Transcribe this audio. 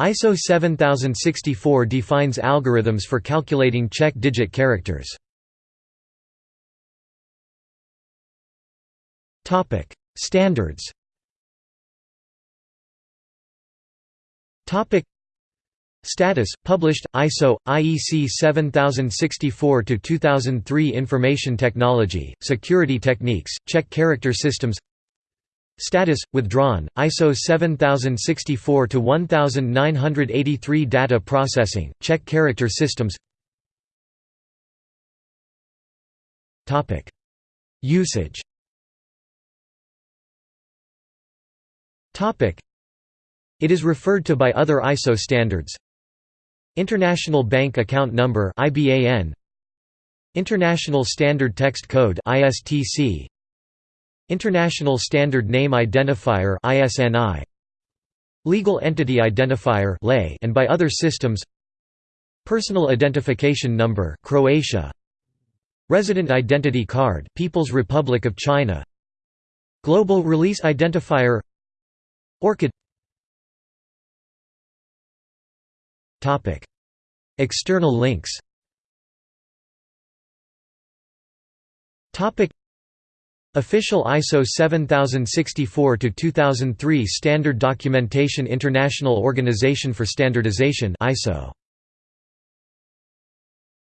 ISO 7064 defines algorithms for calculating check digit characters. Topic: Standards Topic: Status published ISO IEC 7064 to 2003 Information Technology Security Techniques Check Character Systems Status withdrawn ISO 7064 to 1983 Data Processing Check Character Systems. Topic. Usage. Topic. It is referred to by other ISO standards. International Bank Account Number IBAN International Standard Text Code ISTC International Standard Name Identifier ISNI Legal Entity Identifier LEI and by other systems. Personal Identification Number Croatia. Resident Identity Card People's Republic of China. Global Release Identifier. ORCID Topic. External links. Topic Official ISO 7064 to 2003 Standard Documentation International Organization for Standardization ISO